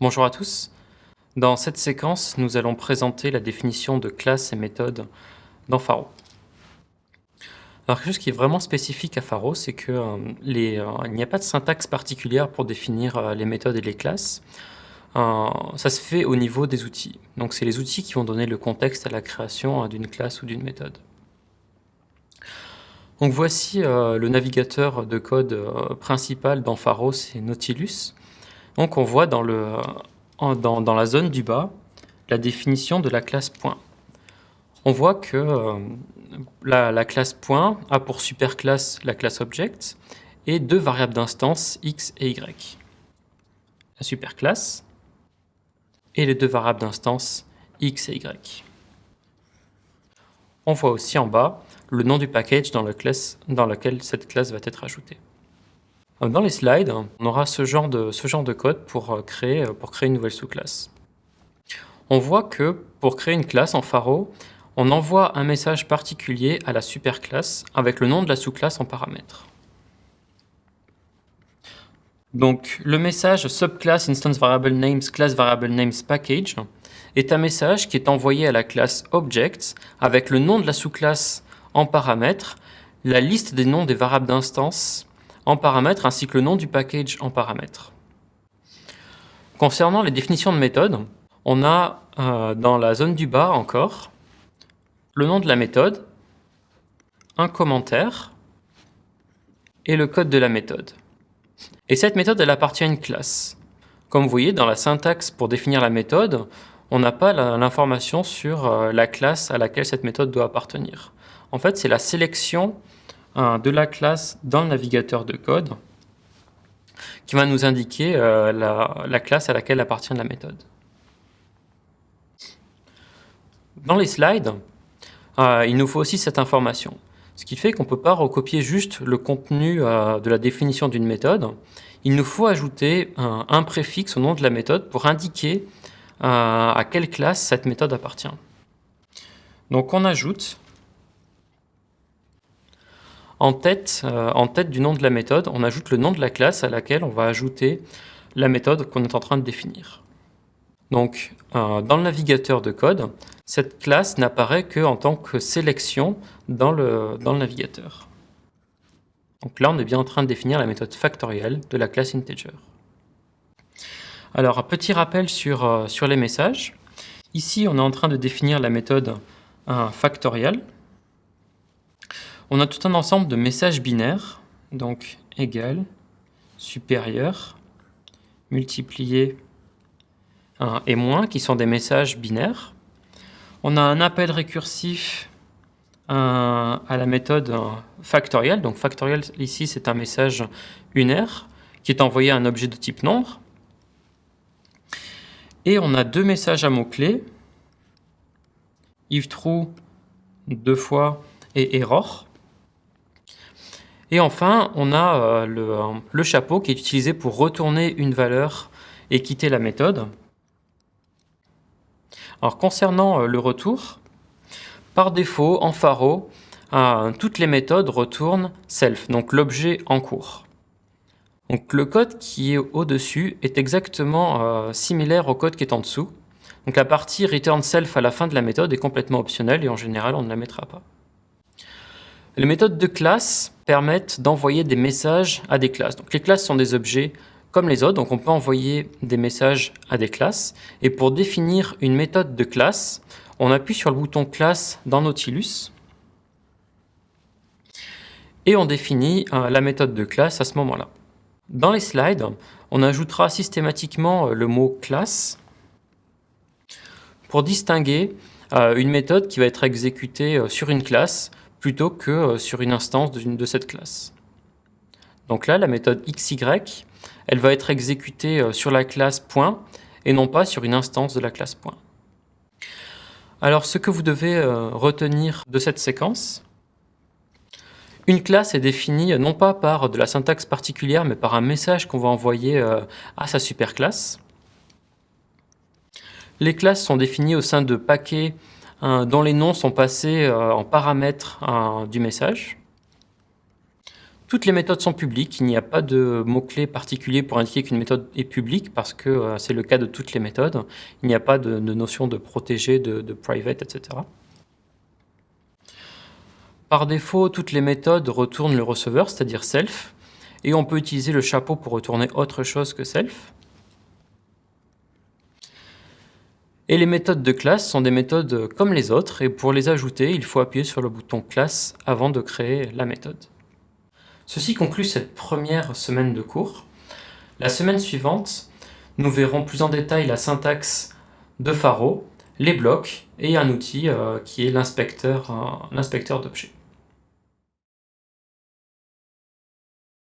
Bonjour à tous. Dans cette séquence, nous allons présenter la définition de classes et méthodes dans Pharo. Alors quelque chose qui est vraiment spécifique à Pharo, c'est qu'il euh, euh, n'y a pas de syntaxe particulière pour définir euh, les méthodes et les classes. ça se fait au niveau des outils. Donc c'est les outils qui vont donner le contexte à la création d'une classe ou d'une méthode. Donc voici le navigateur de code principal dans Pharo, c'est Nautilus. Donc on voit dans, la zone du bas la définition de la classe point. On voit que euh, la, classe point a pour superclasse la classe object et deux variables d'instance x et y. La superclasse et les deux variables d'instance x et y. On voit aussi en bas le nom du package dans lequel cette classe va être ajoutée. Dans les slides, on aura ce genre de, code pour euh, créer, euh, pour créer une nouvelle sous-classe. On voit que pour créer une classe en Pharo, on envoie un message particulier à la superclasse avec le nom de la sous-classe en paramètre. Donc le message subclass instance variable names class variable names package est un message qui est envoyé à la classe object avec le nom de la sous-classe en paramètre, la liste des noms des variables d'instance en paramètres ainsi que le nom du package en paramètres. Concernant les définitions de méthode, on a euh, dans la zone du bas encore le nom de la méthode, un commentaire et le code de la méthode. Et cette méthode, elle appartient à une classe. Comme vous voyez, dans la syntaxe pour définir la méthode, on n'a pas l'information sur euh, la classe à laquelle cette méthode doit appartenir. En fait, c'est la sélection de la classe dans le navigateur de code qui va nous indiquer euh, la, classe à laquelle appartient la méthode. Dans les slides, euh, il nous faut aussi cette information. Ce qui fait qu'on ne peut pas recopier juste le contenu euh, de la définition d'une méthode. Il nous faut ajouter un, un, préfixe au nom de la méthode pour indiquer à quelle classe cette méthode appartient. Donc on ajoute en tête, euh, en tête du nom de la méthode, on ajoute le nom de la classe à laquelle on va ajouter la méthode qu'on est en train de définir. Donc, euh, dans le navigateur de code, cette classe n'apparaît qu'en tant que sélection dans le, navigateur. Donc là, on est bien en train de définir la méthode factorielle de la classe integer. Alors, un petit rappel sur, euh, sur les messages. Ici, on est en train de définir la méthode factorielle on a tout un ensemble de messages binaires, donc égal, supérieur, multiplié et moins, qui sont des messages binaires. On a un appel récursif à la méthode factorielle. Donc factoriel, ici, c'est un message unaire qui est envoyé à un objet de type nombre. Et on a deux messages à mots-clés, if true deux fois et error. Et enfin, on a euh, euh, le, chapeau qui est utilisé pour retourner une valeur et quitter la méthode. Alors concernant euh, le retour, par défaut, en Pharo, toutes les méthodes retournent self, donc l'objet en cours. Donc le code qui est au-dessus est exactement similaire au code qui est en dessous. Donc la partie return self à la fin de la méthode est complètement optionnelle et en général on ne la mettra pas. Les méthodes de classe permettent d'envoyer des messages à des classes. Donc les classes sont des objets comme les autres, donc on peut envoyer des messages à des classes. Et pour définir une méthode de classe, on appuie sur le bouton classe dans Nautilus et on définit euh, la méthode de classe à ce moment-là. Dans les slides, on ajoutera systématiquement euh, le mot classe pour distinguer euh, une méthode qui va être exécutée sur une classe plutôt que euh, sur une instance de, cette classe. Donc là, la méthode xy, elle va être exécutée euh, sur la classe point et non pas sur une instance de la classe point. Alors ce que vous devez euh, retenir de cette séquence, une classe est définie non pas par de la syntaxe particulière, mais par un message qu'on va envoyer à sa superclasse. Les classes sont définies au sein de paquets dont les noms sont passés euh, en paramètres du message. Toutes les méthodes sont publiques, il n'y a pas de mot-clé particulier pour indiquer qu'une méthode est publique parce que euh, c'est le cas de toutes les méthodes. Il n'y a pas de, notion de protégé, de private, etc. Par défaut, toutes les méthodes retournent le receveur, c'est-à-dire self, et on peut utiliser le chapeau pour retourner autre chose que self. Et les méthodes de classe sont des méthodes comme les autres, et pour les ajouter, il faut appuyer sur le bouton classe avant de créer la méthode. Ceci conclut cette première semaine de cours. La semaine suivante, nous verrons plus en détail la syntaxe de Faro, les blocs et un outil euh, qui est l'inspecteur d'objets.